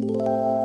Música